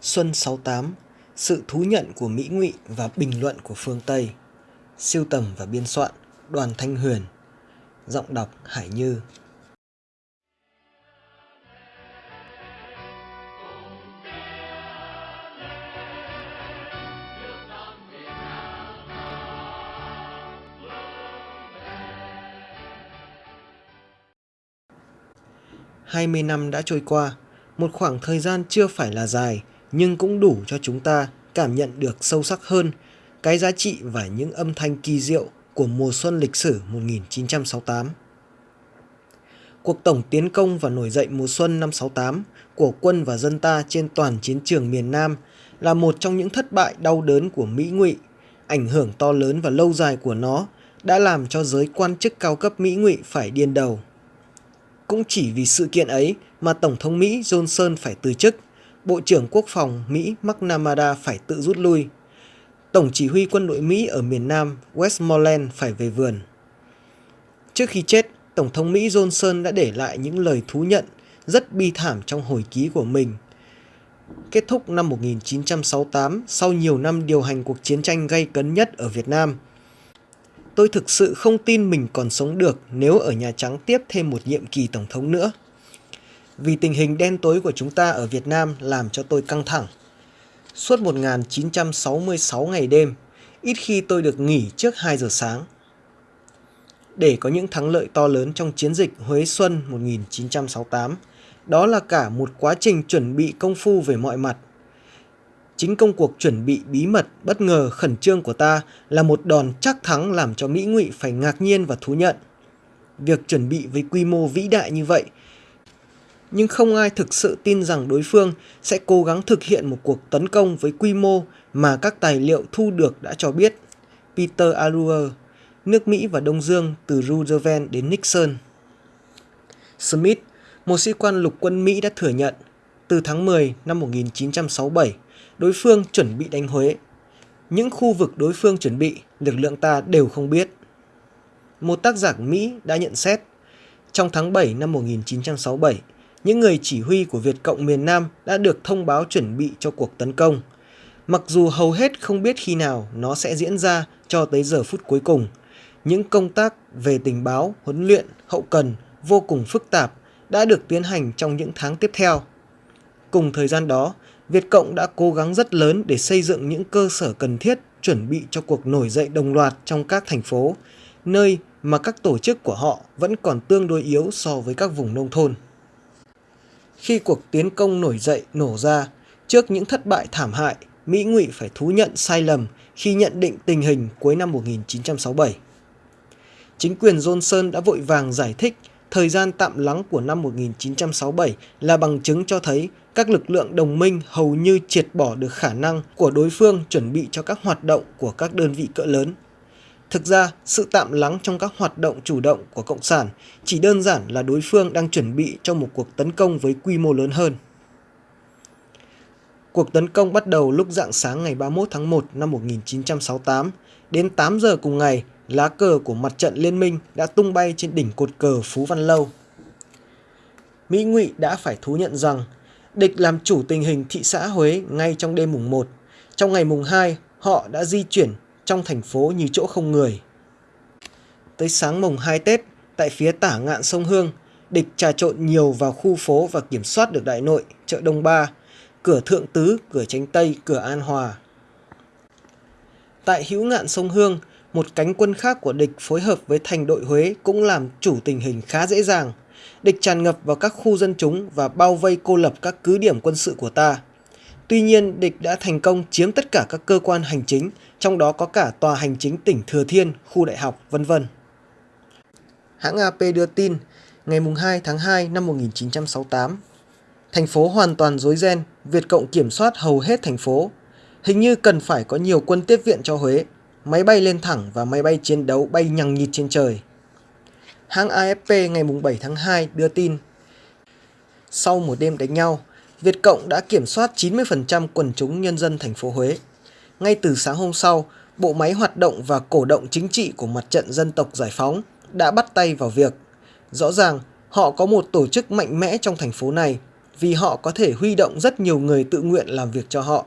Xuân 68, sự thú nhận của Mỹ Ngụy và bình luận của phương Tây. Siêu tầm và biên soạn Đoàn Thanh Huyền. Giọng đọc Hải Như. Hai mươi năm đã trôi qua, một khoảng thời gian chưa phải là dài, nhưng cũng đủ cho chúng ta cảm nhận được sâu sắc hơn cái giá trị và những âm thanh kỳ diệu của mùa xuân lịch sử 1968. Cuộc tổng tiến công và nổi dậy mùa xuân năm 68 của quân và dân ta trên toàn chiến trường miền Nam là một trong những thất bại đau đớn của Mỹ ngụy. Ảnh hưởng to lớn và lâu dài của nó đã làm cho giới quan chức cao cấp Mỹ ngụy phải điên đầu. Cũng chỉ vì sự kiện ấy mà Tổng thống Mỹ Johnson phải từ chức, Bộ trưởng Quốc phòng Mỹ McNamara phải tự rút lui. Tổng chỉ huy quân đội Mỹ ở miền Nam Westmoreland phải về vườn. Trước khi chết, Tổng thống Mỹ Johnson đã để lại những lời thú nhận rất bi thảm trong hồi ký của mình. Kết thúc năm 1968 sau nhiều năm điều hành cuộc chiến tranh gây cấn nhất ở Việt Nam – Tôi thực sự không tin mình còn sống được nếu ở Nhà Trắng tiếp thêm một nhiệm kỳ Tổng thống nữa. Vì tình hình đen tối của chúng ta ở Việt Nam làm cho tôi căng thẳng. Suốt 1966 ngày đêm, ít khi tôi được nghỉ trước 2 giờ sáng. Để có những thắng lợi to lớn trong chiến dịch Huế Xuân 1968, đó là cả một quá trình chuẩn bị công phu về mọi mặt Chính công cuộc chuẩn bị bí mật, bất ngờ, khẩn trương của ta là một đòn chắc thắng làm cho Mỹ ngụy phải ngạc nhiên và thú nhận. Việc chuẩn bị với quy mô vĩ đại như vậy, nhưng không ai thực sự tin rằng đối phương sẽ cố gắng thực hiện một cuộc tấn công với quy mô mà các tài liệu thu được đã cho biết. Peter Aruer, nước Mỹ và Đông Dương từ Roosevelt đến Nixon. Smith, một sĩ quan lục quân Mỹ đã thừa nhận từ tháng 10 năm 1967 đối phương chuẩn bị đánh Huế. Những khu vực đối phương chuẩn bị, lực lượng ta đều không biết. Một tác giả Mỹ đã nhận xét, trong tháng 7 năm 1967, những người chỉ huy của Việt Cộng miền Nam đã được thông báo chuẩn bị cho cuộc tấn công. Mặc dù hầu hết không biết khi nào nó sẽ diễn ra cho tới giờ phút cuối cùng, những công tác về tình báo, huấn luyện, hậu cần vô cùng phức tạp đã được tiến hành trong những tháng tiếp theo. Cùng thời gian đó, Việt Cộng đã cố gắng rất lớn để xây dựng những cơ sở cần thiết chuẩn bị cho cuộc nổi dậy đồng loạt trong các thành phố, nơi mà các tổ chức của họ vẫn còn tương đối yếu so với các vùng nông thôn. Khi cuộc tiến công nổi dậy nổ ra, trước những thất bại thảm hại, Mỹ ngụy phải thú nhận sai lầm khi nhận định tình hình cuối năm 1967. Chính quyền Johnson đã vội vàng giải thích thời gian tạm lắng của năm 1967 là bằng chứng cho thấy các lực lượng đồng minh hầu như triệt bỏ được khả năng của đối phương chuẩn bị cho các hoạt động của các đơn vị cỡ lớn. Thực ra, sự tạm lắng trong các hoạt động chủ động của Cộng sản chỉ đơn giản là đối phương đang chuẩn bị cho một cuộc tấn công với quy mô lớn hơn. Cuộc tấn công bắt đầu lúc dạng sáng ngày 31 tháng 1 năm 1968. Đến 8 giờ cùng ngày, lá cờ của mặt trận liên minh đã tung bay trên đỉnh cột cờ Phú Văn Lâu. Mỹ Ngụy đã phải thú nhận rằng địch làm chủ tình hình thị xã Huế ngay trong đêm mùng 1. Trong ngày mùng 2, họ đã di chuyển trong thành phố như chỗ không người. Tới sáng mùng 2 Tết, tại phía tả ngạn sông Hương, địch trà trộn nhiều vào khu phố và kiểm soát được Đại Nội, chợ Đông Ba, cửa Thượng Tứ, cửa Tránh Tây, cửa An Hòa. Tại hữu ngạn sông Hương, một cánh quân khác của địch phối hợp với thành đội Huế cũng làm chủ tình hình khá dễ dàng. Địch tràn ngập vào các khu dân chúng và bao vây cô lập các cứ điểm quân sự của ta. Tuy nhiên, địch đã thành công chiếm tất cả các cơ quan hành chính, trong đó có cả tòa hành chính tỉnh Thừa Thiên, khu đại học, vân vân. Hãng AP đưa tin, ngày 2 tháng 2 năm 1968, thành phố hoàn toàn rối ren, Việt Cộng kiểm soát hầu hết thành phố. Hình như cần phải có nhiều quân tiếp viện cho Huế máy bay lên thẳng và máy bay chiến đấu bay nhằng nhịt trên trời. Hãng AFP ngày 7 tháng 2 đưa tin, sau một đêm đánh nhau, Việt Cộng đã kiểm soát 90% quần chúng nhân dân thành phố Huế. Ngay từ sáng hôm sau, bộ máy hoạt động và cổ động chính trị của mặt trận dân tộc giải phóng đã bắt tay vào việc. Rõ ràng, họ có một tổ chức mạnh mẽ trong thành phố này vì họ có thể huy động rất nhiều người tự nguyện làm việc cho họ.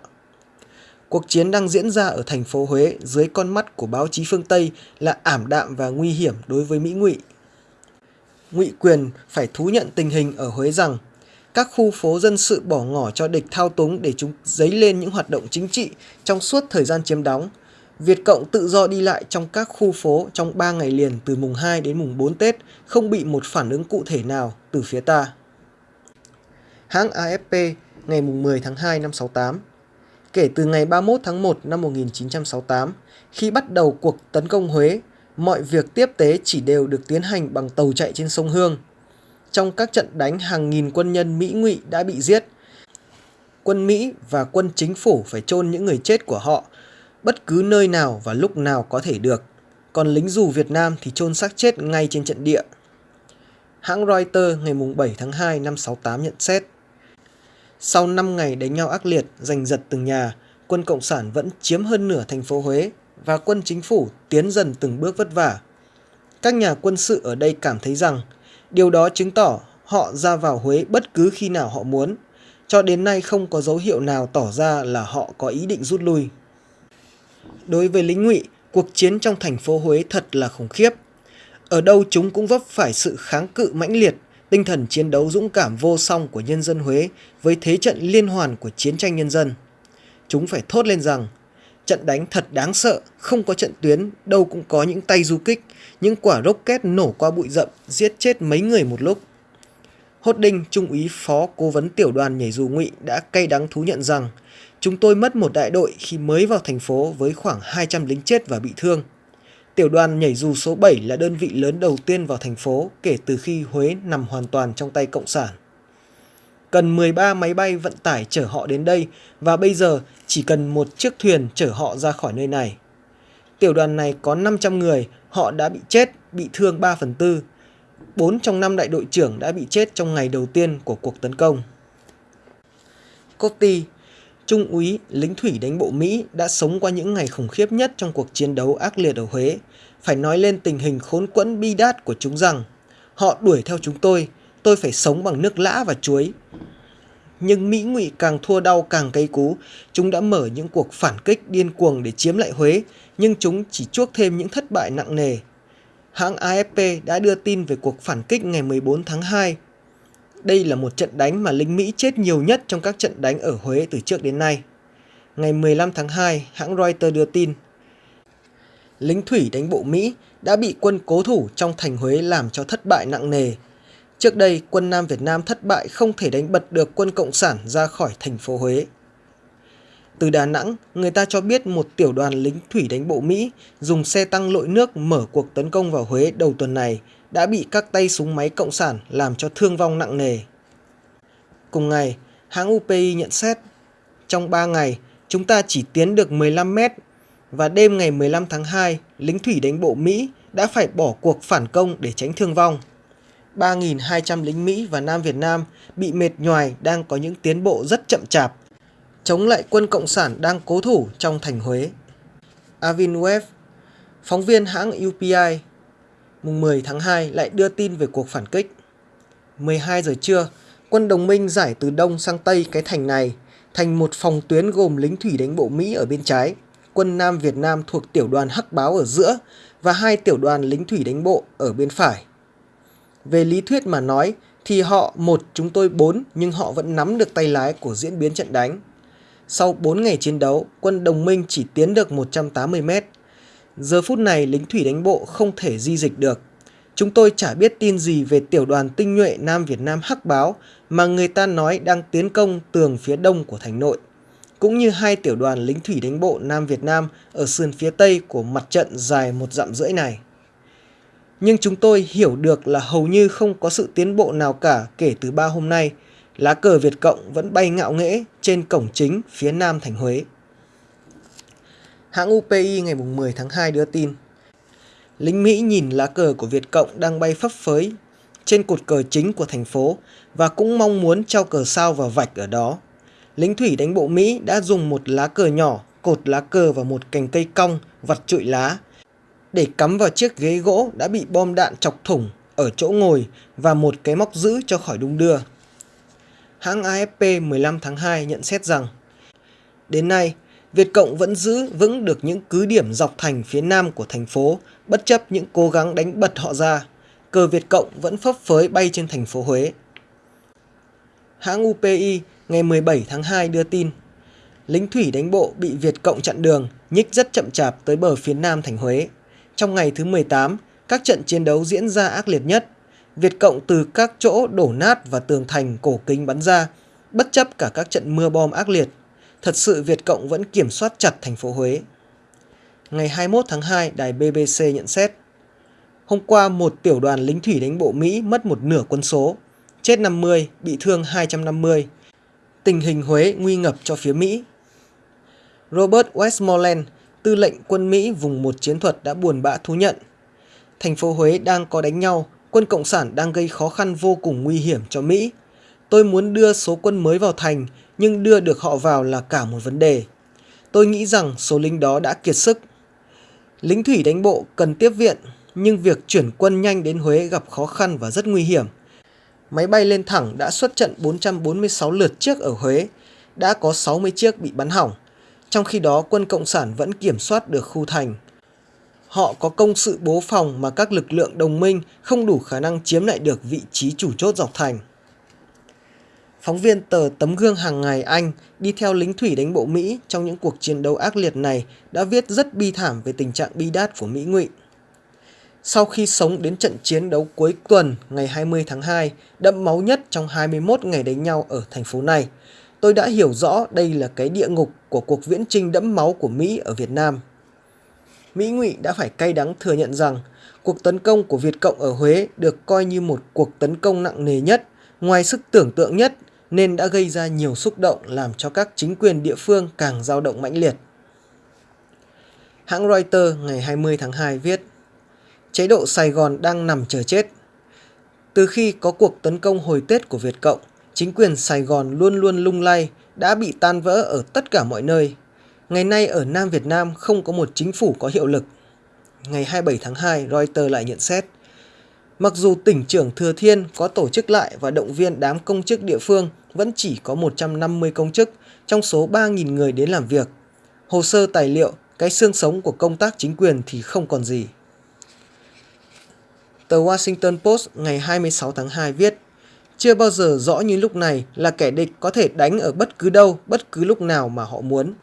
Cuộc chiến đang diễn ra ở thành phố Huế dưới con mắt của báo chí phương Tây là ảm đạm và nguy hiểm đối với Mỹ ngụy. Ngụy quyền phải thú nhận tình hình ở Huế rằng các khu phố dân sự bỏ ngỏ cho địch thao túng để chúng dấy lên những hoạt động chính trị trong suốt thời gian chiếm đóng. Việt Cộng tự do đi lại trong các khu phố trong 3 ngày liền từ mùng 2 đến mùng 4 Tết không bị một phản ứng cụ thể nào từ phía ta. Hãng AFP ngày mùng 10 tháng 2 năm 68 Kể từ ngày 31 tháng 1 năm 1968, khi bắt đầu cuộc tấn công Huế, mọi việc tiếp tế chỉ đều được tiến hành bằng tàu chạy trên sông Hương. Trong các trận đánh hàng nghìn quân nhân Mỹ ngụy đã bị giết. Quân Mỹ và quân chính phủ phải chôn những người chết của họ bất cứ nơi nào và lúc nào có thể được. Còn lính dù Việt Nam thì chôn xác chết ngay trên trận địa. Hãng Reuters ngày 7 tháng 2 năm 68 nhận xét. Sau 5 ngày đánh nhau ác liệt, giành giật từng nhà, quân Cộng sản vẫn chiếm hơn nửa thành phố Huế và quân chính phủ tiến dần từng bước vất vả. Các nhà quân sự ở đây cảm thấy rằng điều đó chứng tỏ họ ra vào Huế bất cứ khi nào họ muốn. Cho đến nay không có dấu hiệu nào tỏ ra là họ có ý định rút lui. Đối với lính ngụy, cuộc chiến trong thành phố Huế thật là khủng khiếp. Ở đâu chúng cũng vấp phải sự kháng cự mãnh liệt tinh thần chiến đấu dũng cảm vô song của nhân dân Huế với thế trận liên hoàn của chiến tranh nhân dân. Chúng phải thốt lên rằng, trận đánh thật đáng sợ, không có trận tuyến, đâu cũng có những tay du kích, những quả rocket nổ qua bụi rậm, giết chết mấy người một lúc. Hốt Đinh, Trung úy Phó Cố vấn Tiểu đoàn nhảy dù ngụy đã cay đắng thú nhận rằng chúng tôi mất một đại đội khi mới vào thành phố với khoảng 200 lính chết và bị thương. Tiểu đoàn nhảy dù số 7 là đơn vị lớn đầu tiên vào thành phố kể từ khi Huế nằm hoàn toàn trong tay Cộng sản. Cần 13 máy bay vận tải chở họ đến đây và bây giờ chỉ cần một chiếc thuyền chở họ ra khỏi nơi này. Tiểu đoàn này có 500 người, họ đã bị chết, bị thương 3 phần tư. 4 trong 5 đại đội trưởng đã bị chết trong ngày đầu tiên của cuộc tấn công. Cotty, Trung úy lính thủy đánh bộ Mỹ đã sống qua những ngày khủng khiếp nhất trong cuộc chiến đấu ác liệt ở Huế. Phải nói lên tình hình khốn quẫn bi đát của chúng rằng họ đuổi theo chúng tôi, tôi phải sống bằng nước lã và chuối. Nhưng Mỹ ngụy càng thua đau càng cay cú, chúng đã mở những cuộc phản kích điên cuồng để chiếm lại Huế, nhưng chúng chỉ chuốc thêm những thất bại nặng nề. Hãng AFP đã đưa tin về cuộc phản kích ngày 14 tháng 2 đây là một trận đánh mà lính Mỹ chết nhiều nhất trong các trận đánh ở Huế từ trước đến nay. Ngày 15 tháng 2, hãng Reuters đưa tin, lính thủy đánh bộ Mỹ đã bị quân cố thủ trong thành Huế làm cho thất bại nặng nề. Trước đây, quân Nam Việt Nam thất bại không thể đánh bật được quân Cộng sản ra khỏi thành phố Huế. Từ Đà Nẵng, người ta cho biết một tiểu đoàn lính thủy đánh bộ Mỹ dùng xe tăng lội nước mở cuộc tấn công vào Huế đầu tuần này đã bị các tay súng máy cộng sản làm cho thương vong nặng nề. Cùng ngày, hãng UPI nhận xét, trong 3 ngày, chúng ta chỉ tiến được 15 mét và đêm ngày 15 tháng 2, lính thủy đánh bộ Mỹ đã phải bỏ cuộc phản công để tránh thương vong. 3.200 lính Mỹ và Nam Việt Nam bị mệt nhoài đang có những tiến bộ rất chậm chạp, chống lại quân Cộng sản đang cố thủ trong thành Huế. Avin Webb, phóng viên hãng UPI mùng 10 tháng 2 lại đưa tin về cuộc phản kích. 12 giờ trưa, quân đồng minh giải từ đông sang tây cái thành này thành một phòng tuyến gồm lính thủy đánh bộ Mỹ ở bên trái, quân Nam Việt Nam thuộc tiểu đoàn Hắc Báo ở giữa và hai tiểu đoàn lính thủy đánh bộ ở bên phải. Về lý thuyết mà nói thì họ một chúng tôi bốn nhưng họ vẫn nắm được tay lái của diễn biến trận đánh. Sau 4 ngày chiến đấu, quân đồng minh chỉ tiến được 180 mét Giờ phút này lính thủy đánh bộ không thể di dịch được. Chúng tôi chả biết tin gì về tiểu đoàn tinh nhuệ Nam Việt Nam Hắc Báo mà người ta nói đang tiến công tường phía đông của thành nội, cũng như hai tiểu đoàn lính thủy đánh bộ Nam Việt Nam ở sườn phía tây của mặt trận dài một dặm rưỡi này. Nhưng chúng tôi hiểu được là hầu như không có sự tiến bộ nào cả kể từ ba hôm nay, lá cờ Việt Cộng vẫn bay ngạo nghễ trên cổng chính phía nam thành Huế. Hãng UPI ngày 10 tháng 2 đưa tin, lính Mỹ nhìn lá cờ của Việt Cộng đang bay phấp phới trên cột cờ chính của thành phố và cũng mong muốn treo cờ sao và vạch ở đó. Lính thủy đánh bộ Mỹ đã dùng một lá cờ nhỏ cột lá cờ vào một cành cây cong vặt trụi lá để cắm vào chiếc ghế gỗ đã bị bom đạn chọc thủng ở chỗ ngồi và một cái móc giữ cho khỏi đung đưa. hãng AFP 15 tháng 2 nhận xét rằng Đến nay, Việt Cộng vẫn giữ vững được những cứ điểm dọc thành phía nam của thành phố, bất chấp những cố gắng đánh bật họ ra. Cờ Việt Cộng vẫn phấp phới bay trên thành phố Huế. Hãng UPI ngày 17 tháng 2 đưa tin, lính thủy đánh bộ bị Việt Cộng chặn đường, nhích rất chậm chạp tới bờ phía nam thành Huế. Trong ngày thứ 18, các trận chiến đấu diễn ra ác liệt nhất. Việt Cộng từ các chỗ đổ nát và tường thành cổ kính bắn ra, bất chấp cả các trận mưa bom ác liệt thật sự Việt Cộng vẫn kiểm soát chặt thành phố Huế. Ngày 21 tháng 2, đài BBC nhận xét, Hôm qua một tiểu đoàn lính thủy đánh bộ Mỹ mất một nửa quân số, chết 50, bị thương 250. Tình hình Huế nguy ngập cho phía Mỹ. Robert Westmoreland, tư lệnh quân Mỹ vùng một chiến thuật đã buồn bã thú nhận. Thành phố Huế đang có đánh nhau, quân Cộng sản đang gây khó khăn vô cùng nguy hiểm cho Mỹ. Tôi muốn đưa số quân mới vào thành nhưng đưa được họ vào là cả một vấn đề. Tôi nghĩ rằng số lính đó đã kiệt sức. Lính thủy đánh bộ cần tiếp viện, nhưng việc chuyển quân nhanh đến Huế gặp khó khăn và rất nguy hiểm. Máy bay lên thẳng đã xuất trận 446 lượt chiếc ở Huế, đã có 60 chiếc bị bắn hỏng. Trong khi đó quân Cộng sản vẫn kiểm soát được khu thành. Họ có công sự bố phòng mà các lực lượng đồng minh không đủ khả năng chiếm lại được vị trí chủ chốt dọc thành. Phóng viên tờ Tấm gương hàng ngày Anh đi theo lính thủy đánh bộ Mỹ trong những cuộc chiến đấu ác liệt này đã viết rất bi thảm về tình trạng bi đát của Mỹ ngụy. Sau khi sống đến trận chiến đấu cuối tuần ngày 20 tháng 2, đẫm máu nhất trong 21 ngày đánh nhau ở thành phố này, tôi đã hiểu rõ đây là cái địa ngục của cuộc viễn trinh đẫm máu của Mỹ ở Việt Nam. Mỹ ngụy đã phải cay đắng thừa nhận rằng cuộc tấn công của Việt Cộng ở Huế được coi như một cuộc tấn công nặng nề nhất, ngoài sức tưởng tượng nhất nên đã gây ra nhiều xúc động làm cho các chính quyền địa phương càng dao động mãnh liệt. Hãng Reuters ngày 20 tháng 2 viết Chế độ Sài Gòn đang nằm chờ chết. Từ khi có cuộc tấn công hồi Tết của Việt Cộng, chính quyền Sài Gòn luôn luôn lung lay, đã bị tan vỡ ở tất cả mọi nơi. Ngày nay ở Nam Việt Nam không có một chính phủ có hiệu lực. Ngày 27 tháng 2, Reuters lại nhận xét – Mặc dù tỉnh trưởng Thừa Thiên có tổ chức lại và động viên đám công chức địa phương vẫn chỉ có 150 công chức trong số 3.000 người đến làm việc. Hồ sơ tài liệu, cái xương sống của công tác chính quyền thì không còn gì. Tờ Washington Post ngày 26 tháng 2 viết chưa bao giờ rõ như lúc này là kẻ địch có thể đánh ở bất cứ đâu, bất cứ lúc nào mà họ muốn.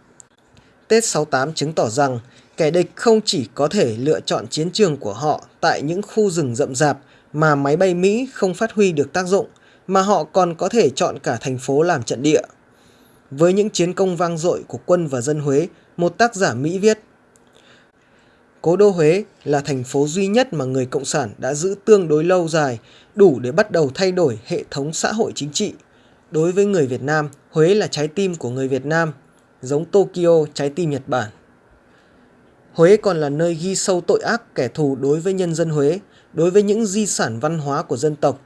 Tết 68 chứng tỏ rằng kẻ địch không chỉ có thể lựa chọn chiến trường của họ tại những khu rừng rậm rạp mà máy bay Mỹ không phát huy được tác dụng, mà họ còn có thể chọn cả thành phố làm trận địa. Với những chiến công vang dội của quân và dân Huế, một tác giả Mỹ viết Cố đô Huế là thành phố duy nhất mà người Cộng sản đã giữ tương đối lâu dài, đủ để bắt đầu thay đổi hệ thống xã hội chính trị. Đối với người Việt Nam, Huế là trái tim của người Việt Nam, giống Tokyo trái tim Nhật Bản. Huế còn là nơi ghi sâu tội ác kẻ thù đối với nhân dân Huế, đối với những di sản văn hóa của dân tộc.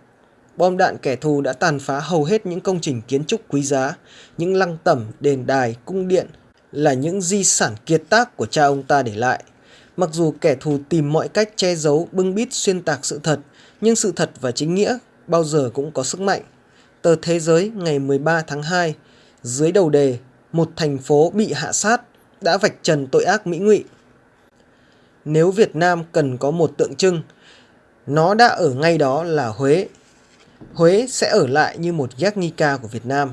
Bom đạn kẻ thù đã tàn phá hầu hết những công trình kiến trúc quý giá, những lăng tẩm, đền đài, cung điện là những di sản kiệt tác của cha ông ta để lại. Mặc dù kẻ thù tìm mọi cách che giấu, bưng bít xuyên tạc sự thật, nhưng sự thật và chính nghĩa bao giờ cũng có sức mạnh. Tờ Thế giới ngày 13 tháng 2, dưới đầu đề Một thành phố bị hạ sát đã vạch trần tội ác Mỹ ngụy. Nếu Việt Nam cần có một tượng trưng, nó đã ở ngay đó là Huế. Huế sẽ ở lại như một Guernica của Việt Nam.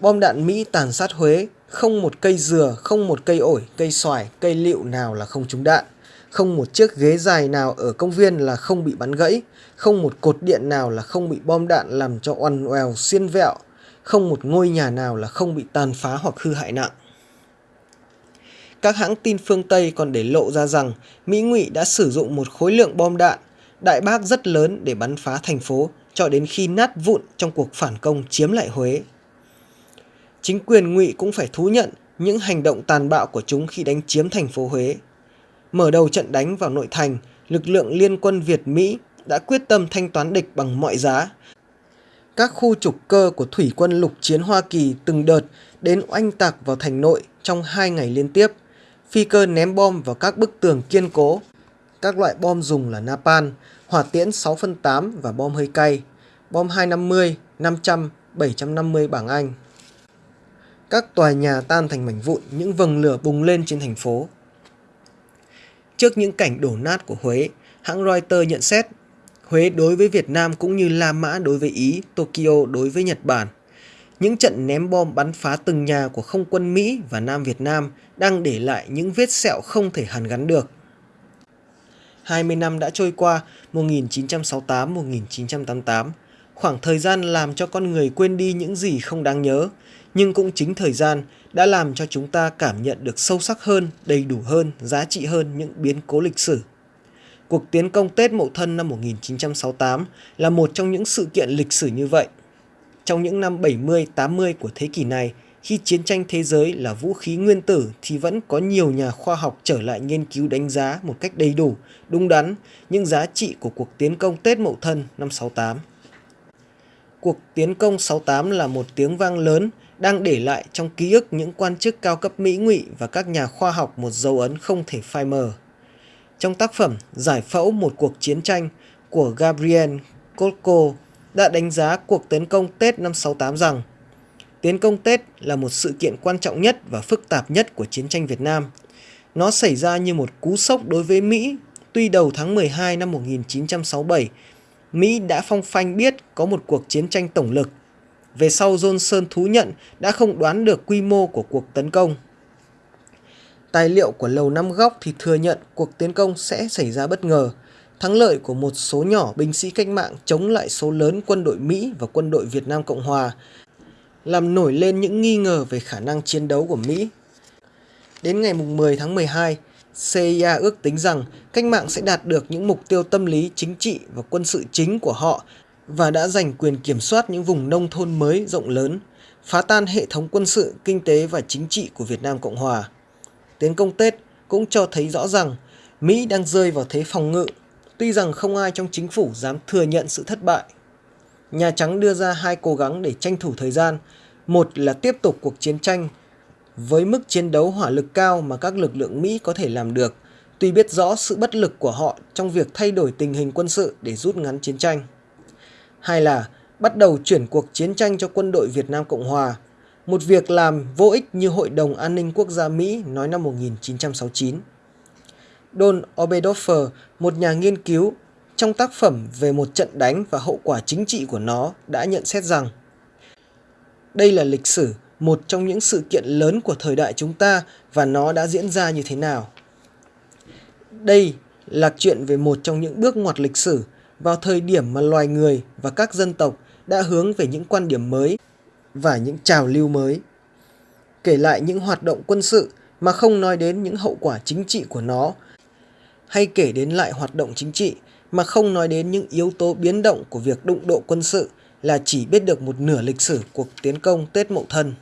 Bom đạn Mỹ tàn sát Huế, không một cây dừa, không một cây ổi, cây xoài, cây liệu nào là không trúng đạn. Không một chiếc ghế dài nào ở công viên là không bị bắn gãy, không một cột điện nào là không bị bom đạn làm cho oằn oèo xiên vẹo, không một ngôi nhà nào là không bị tàn phá hoặc hư hại nặng. Các hãng tin phương Tây còn để lộ ra rằng Mỹ ngụy đã sử dụng một khối lượng bom đạn đại bác rất lớn để bắn phá thành phố cho đến khi nát vụn trong cuộc phản công chiếm lại Huế. Chính quyền ngụy cũng phải thú nhận những hành động tàn bạo của chúng khi đánh chiếm thành phố Huế. Mở đầu trận đánh vào nội thành, lực lượng liên quân Việt-Mỹ đã quyết tâm thanh toán địch bằng mọi giá. Các khu trục cơ của thủy quân lục chiến Hoa Kỳ từng đợt đến oanh tạc vào thành nội trong hai ngày liên tiếp. Phi cơ ném bom vào các bức tường kiên cố các loại bom dùng là napalm, hỏa tiễn 6 phân 8 và bom hơi cay, bom 250, 500, 750 bảng Anh. Các tòa nhà tan thành mảnh vụn, những vầng lửa bùng lên trên thành phố. Trước những cảnh đổ nát của Huế, hãng Reuters nhận xét Huế đối với Việt Nam cũng như La Mã đối với Ý, Tokyo đối với Nhật Bản. Những trận ném bom bắn phá từng nhà của không quân Mỹ và Nam Việt Nam đang để lại những vết sẹo không thể hàn gắn được. 20 năm đã trôi qua, 1968-1988, khoảng thời gian làm cho con người quên đi những gì không đáng nhớ, nhưng cũng chính thời gian đã làm cho chúng ta cảm nhận được sâu sắc hơn, đầy đủ hơn, giá trị hơn những biến cố lịch sử. Cuộc tiến công Tết Mậu Thân năm 1968 là một trong những sự kiện lịch sử như vậy. Trong những năm 70-80 của thế kỷ này, khi chiến tranh thế giới là vũ khí nguyên tử thì vẫn có nhiều nhà khoa học trở lại nghiên cứu đánh giá một cách đầy đủ, đúng đắn những giá trị của cuộc tiến công Tết Mậu Thân năm 68. Cuộc tiến công 68 là một tiếng vang lớn đang để lại trong ký ức những quan chức cao cấp Mỹ ngụy và các nhà khoa học một dấu ấn không thể phai mờ. Trong tác phẩm Giải phẫu một cuộc chiến tranh của Gabriel Kolko đã đánh giá cuộc tấn công Tết năm 68 rằng Tiến công Tết là một sự kiện quan trọng nhất và phức tạp nhất của chiến tranh Việt Nam. Nó xảy ra như một cú sốc đối với Mỹ. Tuy đầu tháng 12 năm 1967, Mỹ đã phong phanh biết có một cuộc chiến tranh tổng lực. Về sau Johnson thú nhận đã không đoán được quy mô của cuộc tấn công. Tài liệu của Lầu Năm Góc thì thừa nhận cuộc tiến công sẽ xảy ra bất ngờ. Thắng lợi của một số nhỏ binh sĩ cách mạng chống lại số lớn quân đội Mỹ và quân đội Việt Nam Cộng Hòa làm nổi lên những nghi ngờ về khả năng chiến đấu của Mỹ. Đến ngày 10 tháng 12, CIA ước tính rằng cách mạng sẽ đạt được những mục tiêu tâm lý, chính trị và quân sự chính của họ và đã giành quyền kiểm soát những vùng nông thôn mới rộng lớn, phá tan hệ thống quân sự, kinh tế và chính trị của Việt Nam Cộng Hòa. Tiến công Tết cũng cho thấy rõ rằng Mỹ đang rơi vào thế phòng ngự, tuy rằng không ai trong chính phủ dám thừa nhận sự thất bại. Nhà Trắng đưa ra hai cố gắng để tranh thủ thời gian. Một là tiếp tục cuộc chiến tranh với mức chiến đấu hỏa lực cao mà các lực lượng Mỹ có thể làm được, tuy biết rõ sự bất lực của họ trong việc thay đổi tình hình quân sự để rút ngắn chiến tranh. Hai là bắt đầu chuyển cuộc chiến tranh cho quân đội Việt Nam Cộng Hòa, một việc làm vô ích như Hội đồng An ninh Quốc gia Mỹ nói năm 1969. Don Obedoffer, một nhà nghiên cứu trong tác phẩm về một trận đánh và hậu quả chính trị của nó đã nhận xét rằng đây là lịch sử, một trong những sự kiện lớn của thời đại chúng ta và nó đã diễn ra như thế nào. Đây là chuyện về một trong những bước ngoặt lịch sử vào thời điểm mà loài người và các dân tộc đã hướng về những quan điểm mới và những trào lưu mới. Kể lại những hoạt động quân sự mà không nói đến những hậu quả chính trị của nó, hay kể đến lại hoạt động chính trị mà không nói đến những yếu tố biến động của việc đụng độ quân sự là chỉ biết được một nửa lịch sử cuộc tiến công Tết Mậu Thân.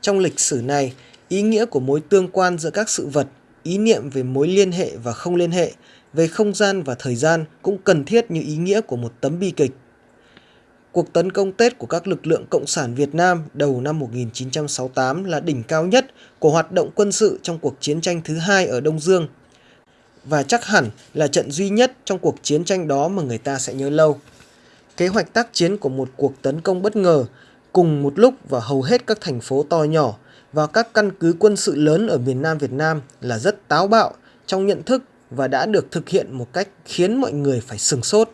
Trong lịch sử này, ý nghĩa của mối tương quan giữa các sự vật, ý niệm về mối liên hệ và không liên hệ, về không gian và thời gian cũng cần thiết như ý nghĩa của một tấm bi kịch. Cuộc tấn công Tết của các lực lượng Cộng sản Việt Nam đầu năm 1968 là đỉnh cao nhất của hoạt động quân sự trong cuộc chiến tranh thứ hai ở Đông Dương và chắc hẳn là trận duy nhất trong cuộc chiến tranh đó mà người ta sẽ nhớ lâu. Kế hoạch tác chiến của một cuộc tấn công bất ngờ, cùng một lúc vào hầu hết các thành phố to nhỏ và các căn cứ quân sự lớn ở miền Nam Việt Nam là rất táo bạo trong nhận thức và đã được thực hiện một cách khiến mọi người phải sừng sốt.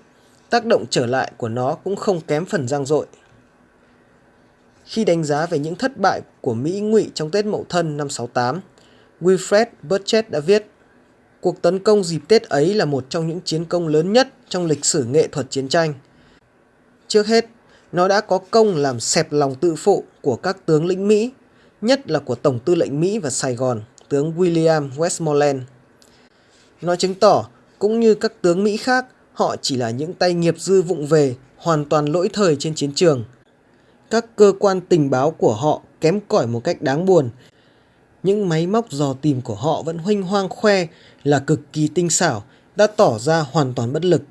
Tác động trở lại của nó cũng không kém phần giang dội. Khi đánh giá về những thất bại của Mỹ ngụy trong Tết Mậu Thân năm 68, Wilfred Burchett đã viết Cuộc tấn công dịp Tết ấy là một trong những chiến công lớn nhất trong lịch sử nghệ thuật chiến tranh. Trước hết, nó đã có công làm xẹp lòng tự phụ của các tướng lĩnh Mỹ, nhất là của Tổng tư lệnh Mỹ và Sài Gòn, tướng William Westmoreland. Nó chứng tỏ, cũng như các tướng Mỹ khác, họ chỉ là những tay nghiệp dư vụng về, hoàn toàn lỗi thời trên chiến trường. Các cơ quan tình báo của họ kém cỏi một cách đáng buồn những máy móc dò tìm của họ vẫn huênh hoang khoe là cực kỳ tinh xảo, đã tỏ ra hoàn toàn bất lực.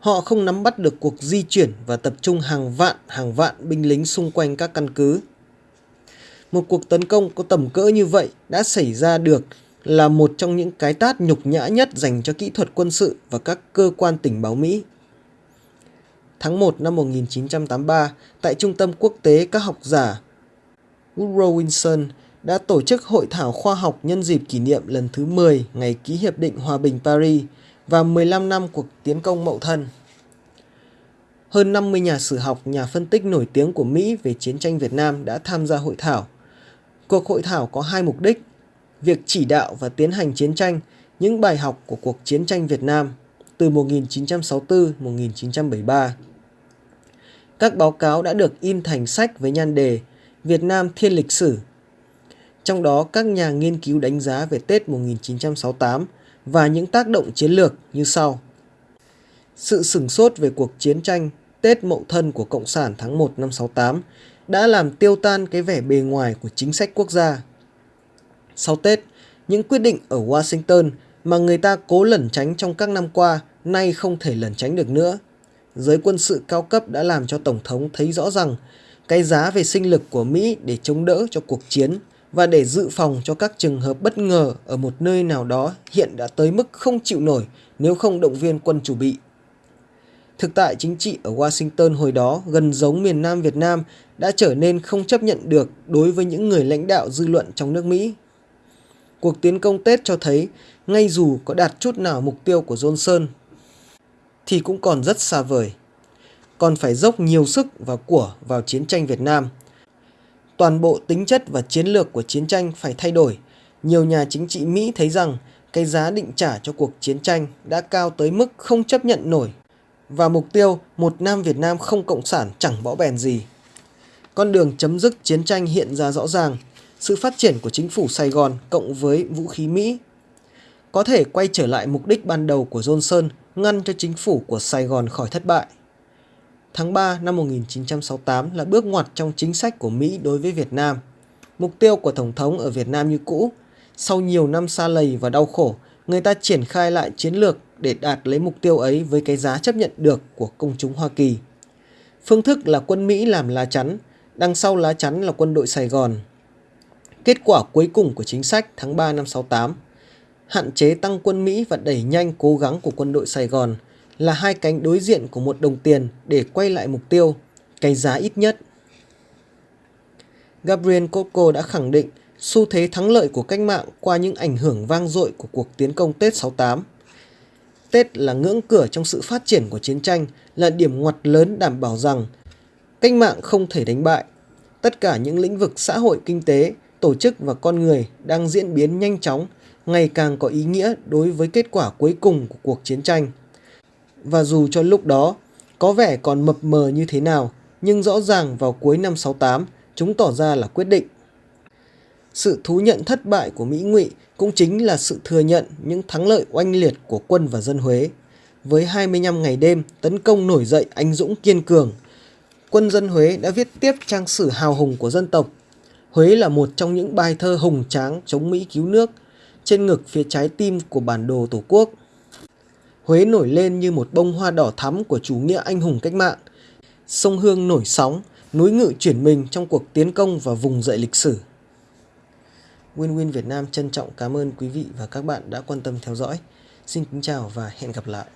Họ không nắm bắt được cuộc di chuyển và tập trung hàng vạn hàng vạn binh lính xung quanh các căn cứ. Một cuộc tấn công có tầm cỡ như vậy đã xảy ra được là một trong những cái tát nhục nhã nhất dành cho kỹ thuật quân sự và các cơ quan tình báo Mỹ. tháng 1 năm 1983 tại Trung tâm Quốc tế các học giả Woodrow Wilson đã tổ chức hội thảo khoa học nhân dịp kỷ niệm lần thứ 10 ngày ký Hiệp định Hòa bình Paris và 15 năm cuộc tiến công Mậu Thân. Hơn 50 nhà sử học, nhà phân tích nổi tiếng của Mỹ về chiến tranh Việt Nam đã tham gia hội thảo. Cuộc hội thảo có hai mục đích, việc chỉ đạo và tiến hành chiến tranh, những bài học của cuộc chiến tranh Việt Nam từ 1964-1973. Các báo cáo đã được in thành sách với nhan đề Việt Nam Thiên Lịch Sử. Trong đó các nhà nghiên cứu đánh giá về Tết 1968 và những tác động chiến lược như sau. Sự sửng sốt về cuộc chiến tranh Tết Mậu Thân của Cộng sản tháng 1 năm 68 đã làm tiêu tan cái vẻ bề ngoài của chính sách quốc gia. Sau Tết, những quyết định ở Washington mà người ta cố lẩn tránh trong các năm qua nay không thể lẩn tránh được nữa. Giới quân sự cao cấp đã làm cho Tổng thống thấy rõ rằng cái giá về sinh lực của Mỹ để chống đỡ cho cuộc chiến và để dự phòng cho các trường hợp bất ngờ ở một nơi nào đó hiện đã tới mức không chịu nổi nếu không động viên quân chủ bị. Thực tại chính trị ở Washington hồi đó gần giống miền Nam Việt Nam đã trở nên không chấp nhận được đối với những người lãnh đạo dư luận trong nước Mỹ. Cuộc tiến công Tết cho thấy, ngay dù có đạt chút nào mục tiêu của Johnson, thì cũng còn rất xa vời. Còn phải dốc nhiều sức và của vào chiến tranh Việt Nam. Toàn bộ tính chất và chiến lược của chiến tranh phải thay đổi. Nhiều nhà chính trị Mỹ thấy rằng cái giá định trả cho cuộc chiến tranh đã cao tới mức không chấp nhận nổi và mục tiêu một Nam Việt Nam không cộng sản chẳng bỏ bèn gì. Con đường chấm dứt chiến tranh hiện ra rõ ràng, sự phát triển của chính phủ Sài Gòn cộng với vũ khí Mỹ có thể quay trở lại mục đích ban đầu của Johnson ngăn cho chính phủ của Sài Gòn khỏi thất bại. Tháng 3 năm 1968 là bước ngoặt trong chính sách của Mỹ đối với Việt Nam. Mục tiêu của Tổng thống ở Việt Nam như cũ. Sau nhiều năm xa lầy và đau khổ, người ta triển khai lại chiến lược để đạt lấy mục tiêu ấy với cái giá chấp nhận được của công chúng Hoa Kỳ. Phương thức là quân Mỹ làm lá chắn, đằng sau lá chắn là quân đội Sài Gòn. Kết quả cuối cùng của chính sách tháng 3 năm 68 hạn chế tăng quân Mỹ và đẩy nhanh cố gắng của quân đội Sài Gòn là hai cánh đối diện của một đồng tiền để quay lại mục tiêu, cái giá ít nhất. Gabriel Coco đã khẳng định xu thế thắng lợi của cách mạng qua những ảnh hưởng vang dội của cuộc tiến công Tết 68. Tết là ngưỡng cửa trong sự phát triển của chiến tranh, là điểm ngoặt lớn đảm bảo rằng cách mạng không thể đánh bại. Tất cả những lĩnh vực xã hội kinh tế, tổ chức và con người đang diễn biến nhanh chóng, ngày càng có ý nghĩa đối với kết quả cuối cùng của cuộc chiến tranh. Và dù cho lúc đó có vẻ còn mập mờ như thế nào, nhưng rõ ràng vào cuối năm 68, chúng tỏ ra là quyết định. Sự thú nhận thất bại của Mỹ ngụy cũng chính là sự thừa nhận những thắng lợi oanh liệt của quân và dân Huế. Với 25 ngày đêm tấn công nổi dậy anh dũng kiên cường, quân dân Huế đã viết tiếp trang sử hào hùng của dân tộc. Huế là một trong những bài thơ hùng tráng chống Mỹ cứu nước, trên ngực phía trái tim của bản đồ Tổ quốc. Huế nổi lên như một bông hoa đỏ thắm của chủ nghĩa anh hùng cách mạng. Sông Hương nổi sóng, núi ngự chuyển mình trong cuộc tiến công và vùng dậy lịch sử. Win Win Việt Nam trân trọng cảm ơn quý vị và các bạn đã quan tâm theo dõi. Xin kính chào và hẹn gặp lại.